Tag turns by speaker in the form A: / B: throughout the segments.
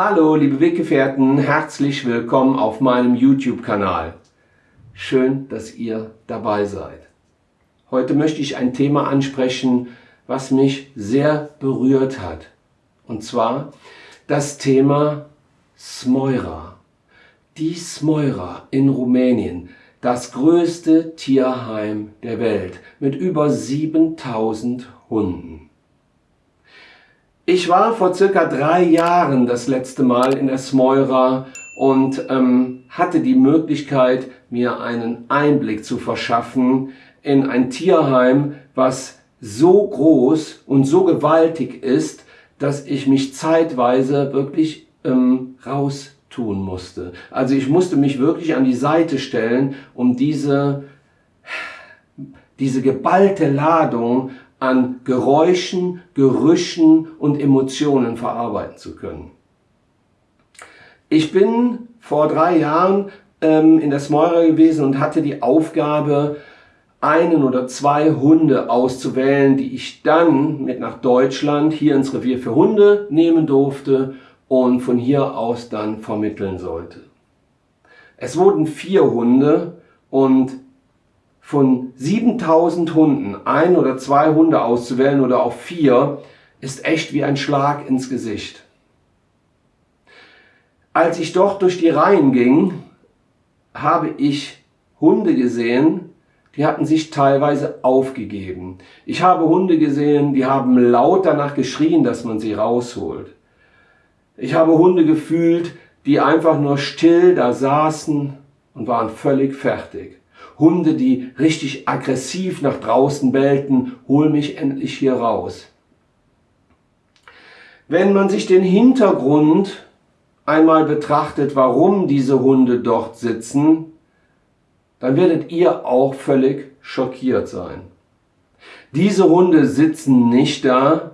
A: Hallo liebe Weggefährten, herzlich willkommen auf meinem YouTube-Kanal. Schön, dass ihr dabei seid. Heute möchte ich ein Thema ansprechen, was mich sehr berührt hat. Und zwar das Thema Smoira. Die Smoira in Rumänien, das größte Tierheim der Welt mit über 7000 Hunden. Ich war vor circa drei Jahren das letzte Mal in der Smoira und ähm, hatte die Möglichkeit, mir einen Einblick zu verschaffen in ein Tierheim, was so groß und so gewaltig ist, dass ich mich zeitweise wirklich ähm, raustun musste. Also ich musste mich wirklich an die Seite stellen, um diese, diese geballte Ladung an Geräuschen, Gerüchen und Emotionen verarbeiten zu können. Ich bin vor drei Jahren ähm, in der Smoira gewesen und hatte die Aufgabe, einen oder zwei Hunde auszuwählen, die ich dann mit nach Deutschland hier ins Revier für Hunde nehmen durfte und von hier aus dann vermitteln sollte. Es wurden vier Hunde und von 7000 Hunden ein oder zwei Hunde auszuwählen oder auch vier, ist echt wie ein Schlag ins Gesicht. Als ich dort durch die Reihen ging, habe ich Hunde gesehen, die hatten sich teilweise aufgegeben. Ich habe Hunde gesehen, die haben laut danach geschrien, dass man sie rausholt. Ich habe Hunde gefühlt, die einfach nur still da saßen und waren völlig fertig. Hunde, die richtig aggressiv nach draußen bellten, hol mich endlich hier raus. Wenn man sich den Hintergrund einmal betrachtet, warum diese Hunde dort sitzen, dann werdet ihr auch völlig schockiert sein. Diese Hunde sitzen nicht da,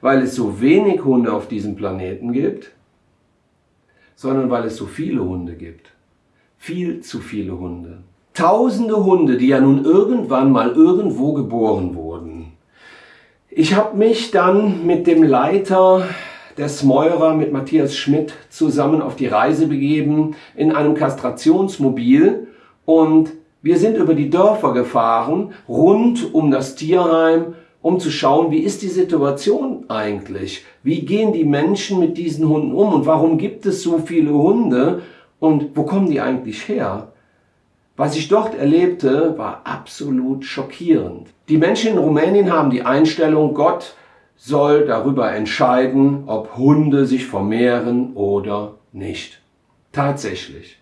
A: weil es so wenig Hunde auf diesem Planeten gibt, sondern weil es so viele Hunde gibt. Viel zu viele Hunde. Tausende Hunde, die ja nun irgendwann mal irgendwo geboren wurden. Ich habe mich dann mit dem Leiter der Smeurer, mit Matthias Schmidt, zusammen auf die Reise begeben in einem Kastrationsmobil und wir sind über die Dörfer gefahren, rund um das Tierheim, um zu schauen, wie ist die Situation eigentlich? Wie gehen die Menschen mit diesen Hunden um und warum gibt es so viele Hunde und wo kommen die eigentlich her? Was ich dort erlebte, war absolut schockierend. Die Menschen in Rumänien haben die Einstellung, Gott soll darüber entscheiden, ob Hunde sich vermehren oder nicht. Tatsächlich.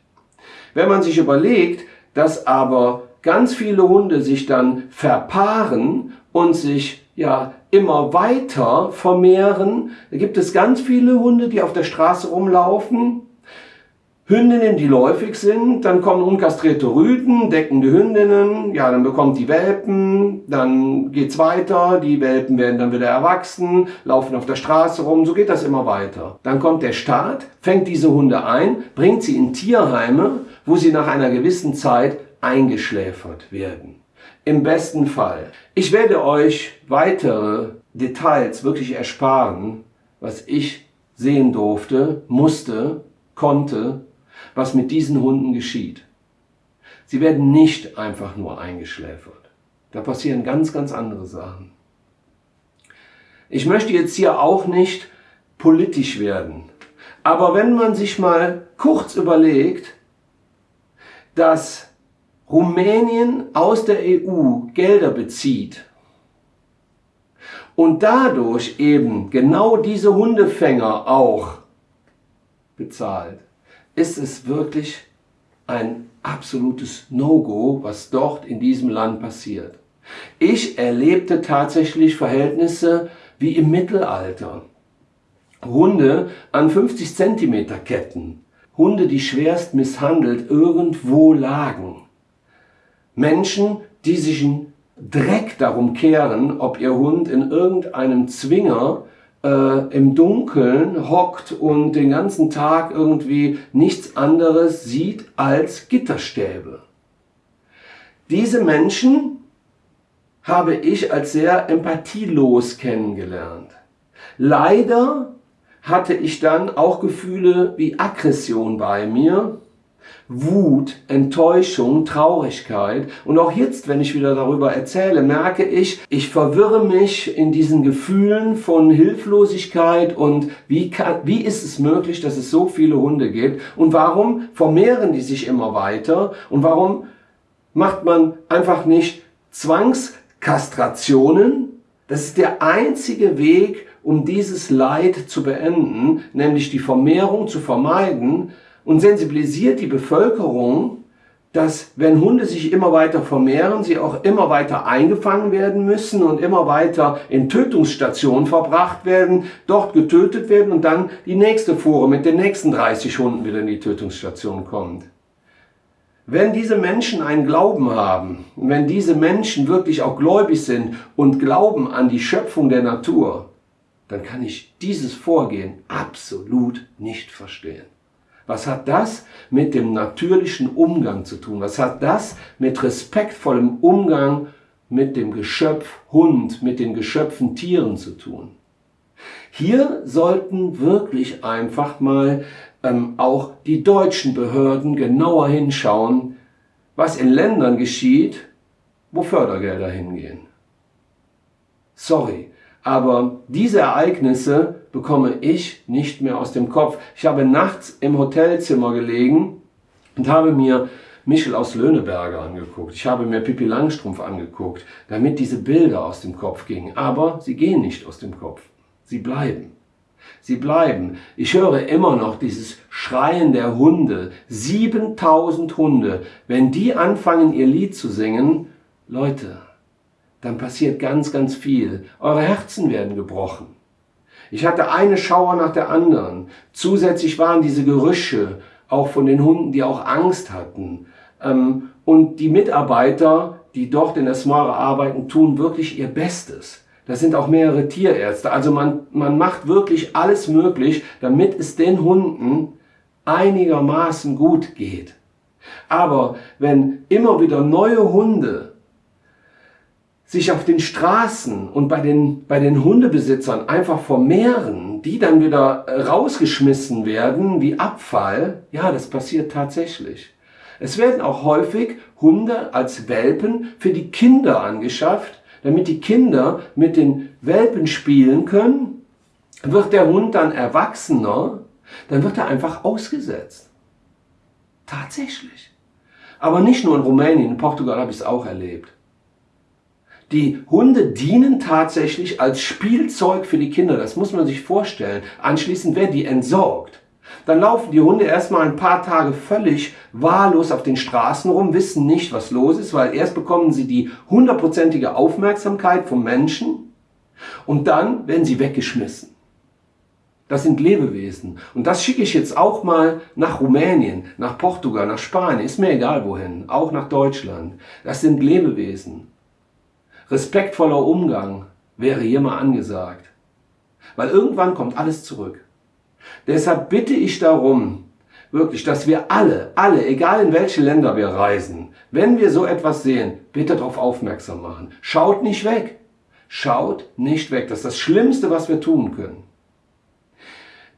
A: Wenn man sich überlegt, dass aber ganz viele Hunde sich dann verpaaren und sich ja immer weiter vermehren, da gibt es ganz viele Hunde, die auf der Straße rumlaufen Hündinnen, die läufig sind, dann kommen unkastrierte Rüden, deckende Hündinnen, ja, dann bekommt die Welpen, dann geht's weiter, die Welpen werden dann wieder erwachsen, laufen auf der Straße rum, so geht das immer weiter. Dann kommt der Staat, fängt diese Hunde ein, bringt sie in Tierheime, wo sie nach einer gewissen Zeit eingeschläfert werden. Im besten Fall. Ich werde euch weitere Details wirklich ersparen, was ich sehen durfte, musste, konnte was mit diesen Hunden geschieht. Sie werden nicht einfach nur eingeschläfert. Da passieren ganz, ganz andere Sachen. Ich möchte jetzt hier auch nicht politisch werden. Aber wenn man sich mal kurz überlegt, dass Rumänien aus der EU Gelder bezieht und dadurch eben genau diese Hundefänger auch bezahlt, ist es wirklich ein absolutes No-Go, was dort in diesem Land passiert. Ich erlebte tatsächlich Verhältnisse wie im Mittelalter. Hunde an 50 cm Ketten, Hunde, die schwerst misshandelt irgendwo lagen. Menschen, die sich in Dreck darum kehren, ob ihr Hund in irgendeinem Zwinger äh, im Dunkeln hockt und den ganzen Tag irgendwie nichts anderes sieht als Gitterstäbe. Diese Menschen habe ich als sehr empathielos kennengelernt. Leider hatte ich dann auch Gefühle wie Aggression bei mir, Wut, Enttäuschung, Traurigkeit. Und auch jetzt, wenn ich wieder darüber erzähle, merke ich, ich verwirre mich in diesen Gefühlen von Hilflosigkeit und wie, kann, wie ist es möglich, dass es so viele Hunde gibt und warum vermehren die sich immer weiter und warum macht man einfach nicht Zwangskastrationen? Das ist der einzige Weg, um dieses Leid zu beenden, nämlich die Vermehrung zu vermeiden und sensibilisiert die Bevölkerung, dass wenn Hunde sich immer weiter vermehren, sie auch immer weiter eingefangen werden müssen und immer weiter in Tötungsstationen verbracht werden, dort getötet werden und dann die nächste Fuhre mit den nächsten 30 Hunden wieder in die Tötungsstation kommt. Wenn diese Menschen einen Glauben haben, wenn diese Menschen wirklich auch gläubig sind und glauben an die Schöpfung der Natur, dann kann ich dieses Vorgehen absolut nicht verstehen. Was hat das mit dem natürlichen Umgang zu tun? Was hat das mit respektvollem Umgang mit dem Geschöpf Hund, mit den Geschöpfen Tieren zu tun? Hier sollten wirklich einfach mal ähm, auch die deutschen Behörden genauer hinschauen, was in Ländern geschieht, wo Fördergelder hingehen. Sorry, aber diese Ereignisse bekomme ich nicht mehr aus dem Kopf. Ich habe nachts im Hotelzimmer gelegen und habe mir Michel aus Löhneberger angeguckt. Ich habe mir Pippi Langstrumpf angeguckt, damit diese Bilder aus dem Kopf gingen. Aber sie gehen nicht aus dem Kopf. Sie bleiben. Sie bleiben. Ich höre immer noch dieses Schreien der Hunde. 7000 Hunde. Wenn die anfangen, ihr Lied zu singen, Leute, dann passiert ganz, ganz viel. Eure Herzen werden gebrochen. Ich hatte eine Schauer nach der anderen. Zusätzlich waren diese Gerüche auch von den Hunden, die auch Angst hatten. Ähm, und die Mitarbeiter, die dort in der Smara arbeiten, tun wirklich ihr Bestes. Das sind auch mehrere Tierärzte. Also man, man macht wirklich alles möglich, damit es den Hunden einigermaßen gut geht. Aber wenn immer wieder neue Hunde sich auf den Straßen und bei den, bei den Hundebesitzern einfach vermehren, die dann wieder äh, rausgeschmissen werden wie Abfall, ja, das passiert tatsächlich. Es werden auch häufig Hunde als Welpen für die Kinder angeschafft, damit die Kinder mit den Welpen spielen können. Wird der Hund dann erwachsener, dann wird er einfach ausgesetzt. Tatsächlich. Aber nicht nur in Rumänien, in Portugal habe ich es auch erlebt. Die Hunde dienen tatsächlich als Spielzeug für die Kinder. Das muss man sich vorstellen. Anschließend werden die entsorgt. Dann laufen die Hunde erstmal ein paar Tage völlig wahllos auf den Straßen rum, wissen nicht, was los ist, weil erst bekommen sie die hundertprozentige Aufmerksamkeit vom Menschen und dann werden sie weggeschmissen. Das sind Lebewesen. Und das schicke ich jetzt auch mal nach Rumänien, nach Portugal, nach Spanien, ist mir egal wohin, auch nach Deutschland. Das sind Lebewesen. Respektvoller Umgang wäre hier mal angesagt. Weil irgendwann kommt alles zurück. Deshalb bitte ich darum, wirklich, dass wir alle, alle, egal in welche Länder wir reisen, wenn wir so etwas sehen, bitte darauf aufmerksam machen. Schaut nicht weg. Schaut nicht weg. Das ist das Schlimmste, was wir tun können.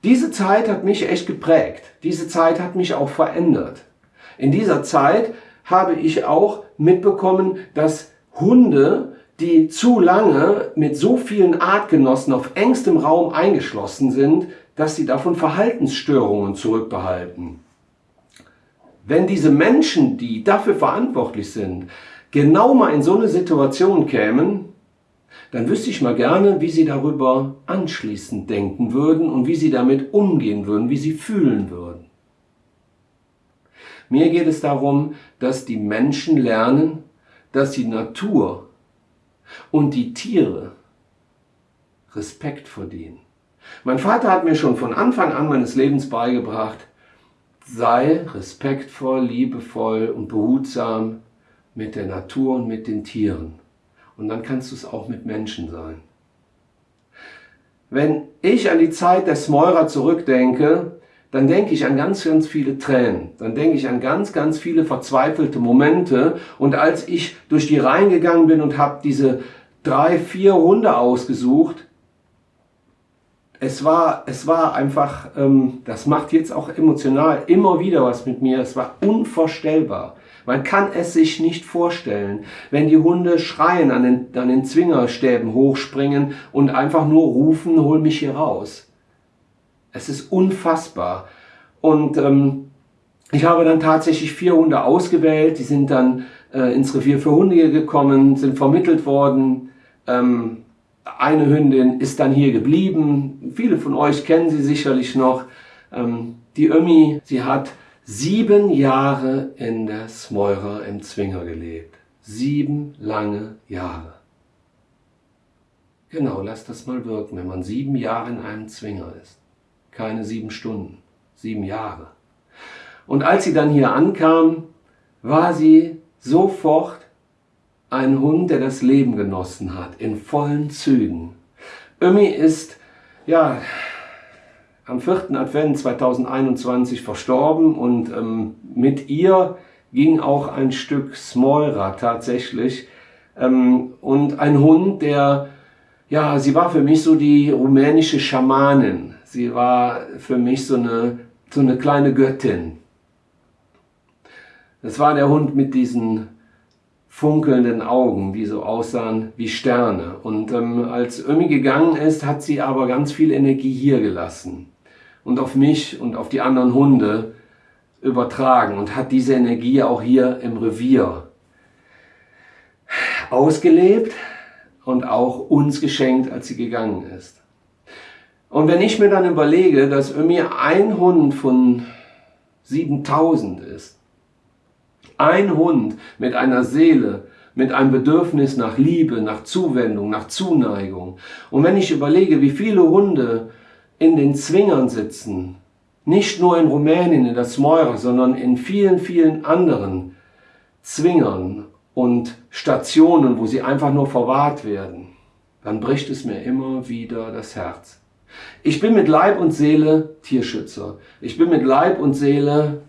A: Diese Zeit hat mich echt geprägt. Diese Zeit hat mich auch verändert. In dieser Zeit habe ich auch mitbekommen, dass Hunde die zu lange mit so vielen Artgenossen auf engstem Raum eingeschlossen sind, dass sie davon Verhaltensstörungen zurückbehalten. Wenn diese Menschen, die dafür verantwortlich sind, genau mal in so eine Situation kämen, dann wüsste ich mal gerne, wie sie darüber anschließend denken würden und wie sie damit umgehen würden, wie sie fühlen würden. Mir geht es darum, dass die Menschen lernen, dass die Natur und die Tiere Respekt verdienen. Mein Vater hat mir schon von Anfang an meines Lebens beigebracht, sei respektvoll, liebevoll und behutsam mit der Natur und mit den Tieren. Und dann kannst du es auch mit Menschen sein. Wenn ich an die Zeit der Smeurer zurückdenke, dann denke ich an ganz, ganz viele Tränen. Dann denke ich an ganz, ganz viele verzweifelte Momente. Und als ich durch die Reihen gegangen bin und habe diese drei, vier Hunde ausgesucht, es war, es war einfach, ähm, das macht jetzt auch emotional immer wieder was mit mir. Es war unvorstellbar. Man kann es sich nicht vorstellen, wenn die Hunde schreien, an den, an den Zwingerstäben hochspringen und einfach nur rufen, hol mich hier raus. Es ist unfassbar. Und ähm, ich habe dann tatsächlich vier Hunde ausgewählt, die sind dann äh, ins Revier für Hunde gekommen, sind vermittelt worden. Ähm, eine Hündin ist dann hier geblieben. Viele von euch kennen sie sicherlich noch. Ähm, die Ömi, sie hat sieben Jahre in der Smeurer im Zwinger gelebt. Sieben lange Jahre. Genau, lasst das mal wirken, wenn man sieben Jahre in einem Zwinger ist. Keine sieben Stunden, sieben Jahre. Und als sie dann hier ankam, war sie sofort ein Hund, der das Leben genossen hat, in vollen Zügen. Ömi ist, ja, am 4. Advent 2021 verstorben und ähm, mit ihr ging auch ein Stück Smolra tatsächlich. Ähm, und ein Hund, der, ja, sie war für mich so die rumänische Schamanin. Sie war für mich so eine, so eine kleine Göttin. Das war der Hund mit diesen funkelnden Augen, die so aussahen wie Sterne. Und ähm, als Ömi gegangen ist, hat sie aber ganz viel Energie hier gelassen und auf mich und auf die anderen Hunde übertragen und hat diese Energie auch hier im Revier ausgelebt und auch uns geschenkt, als sie gegangen ist. Und wenn ich mir dann überlege, dass Ömi ein Hund von 7000 ist, ein Hund mit einer Seele, mit einem Bedürfnis nach Liebe, nach Zuwendung, nach Zuneigung. Und wenn ich überlege, wie viele Hunde in den Zwingern sitzen, nicht nur in Rumänien, in der Smeura, sondern in vielen, vielen anderen Zwingern und Stationen, wo sie einfach nur verwahrt werden, dann bricht es mir immer wieder das Herz. Ich bin mit Leib und Seele Tierschützer. Ich bin mit Leib und Seele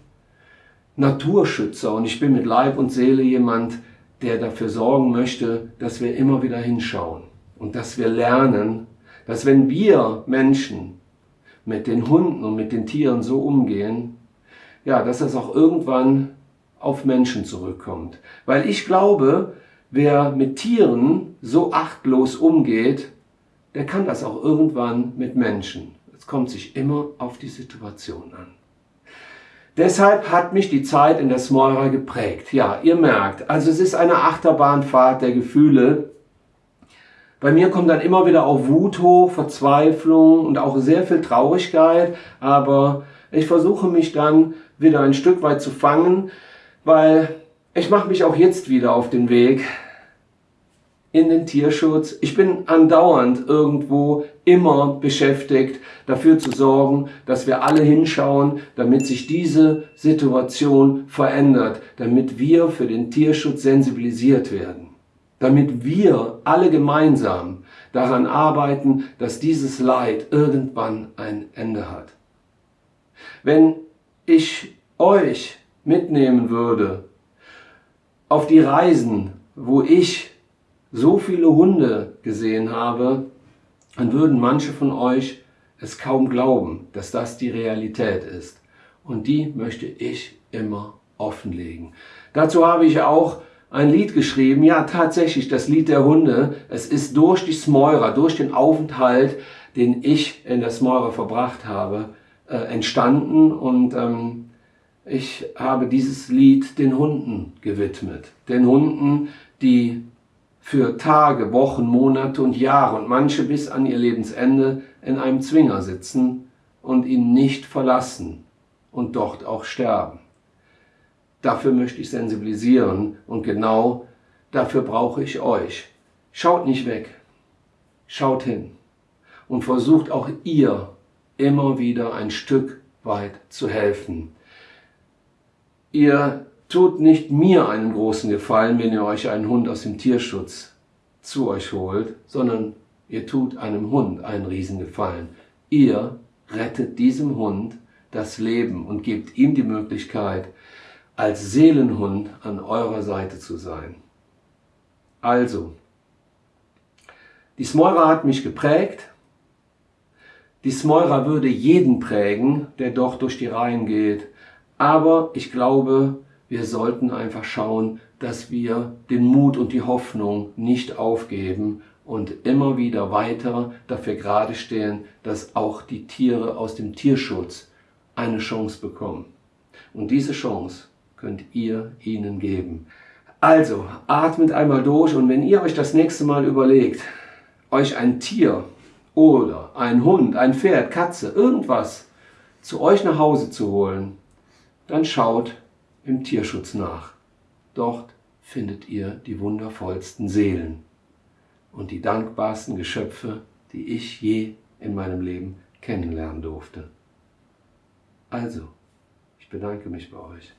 A: Naturschützer und ich bin mit Leib und Seele jemand, der dafür sorgen möchte, dass wir immer wieder hinschauen und dass wir lernen, dass wenn wir Menschen mit den Hunden und mit den Tieren so umgehen, ja, dass das auch irgendwann auf Menschen zurückkommt. Weil ich glaube, wer mit Tieren so achtlos umgeht, der kann das auch irgendwann mit Menschen. Es kommt sich immer auf die Situation an. Deshalb hat mich die Zeit in der Smora geprägt. Ja, ihr merkt, also es ist eine Achterbahnfahrt der Gefühle. Bei mir kommt dann immer wieder auch Wut hoch, Verzweiflung und auch sehr viel Traurigkeit. Aber ich versuche mich dann wieder ein Stück weit zu fangen, weil ich mache mich auch jetzt wieder auf den Weg in den Tierschutz. Ich bin andauernd irgendwo immer beschäftigt, dafür zu sorgen, dass wir alle hinschauen, damit sich diese Situation verändert, damit wir für den Tierschutz sensibilisiert werden, damit wir alle gemeinsam daran arbeiten, dass dieses Leid irgendwann ein Ende hat. Wenn ich euch mitnehmen würde auf die Reisen, wo ich so viele Hunde gesehen habe, dann würden manche von euch es kaum glauben, dass das die Realität ist. Und die möchte ich immer offenlegen. Dazu habe ich auch ein Lied geschrieben, ja tatsächlich das Lied der Hunde. Es ist durch die Smeurer, durch den Aufenthalt, den ich in der Smeurer verbracht habe, äh, entstanden und ähm, ich habe dieses Lied den Hunden gewidmet. Den Hunden, die für Tage, Wochen, Monate und Jahre und manche bis an ihr Lebensende in einem Zwinger sitzen und ihn nicht verlassen und dort auch sterben. Dafür möchte ich sensibilisieren und genau dafür brauche ich euch. Schaut nicht weg, schaut hin und versucht auch ihr immer wieder ein Stück weit zu helfen. Ihr tut nicht mir einen großen Gefallen, wenn ihr euch einen Hund aus dem Tierschutz zu euch holt, sondern ihr tut einem Hund einen Riesengefallen. Ihr rettet diesem Hund das Leben und gebt ihm die Möglichkeit, als Seelenhund an eurer Seite zu sein. Also, die Smora hat mich geprägt, Die Smeurer würde jeden prägen, der dort durch die Reihen geht. Aber ich glaube, wir sollten einfach schauen, dass wir den Mut und die Hoffnung nicht aufgeben und immer wieder weiter dafür gerade stehen, dass auch die Tiere aus dem Tierschutz eine Chance bekommen. Und diese Chance könnt ihr ihnen geben. Also, atmet einmal durch und wenn ihr euch das nächste Mal überlegt, euch ein Tier oder ein Hund, ein Pferd, Katze, irgendwas zu euch nach Hause zu holen, dann schaut im Tierschutz nach. Dort findet ihr die wundervollsten Seelen und die dankbarsten Geschöpfe, die ich je in meinem Leben kennenlernen durfte. Also, ich bedanke mich bei euch.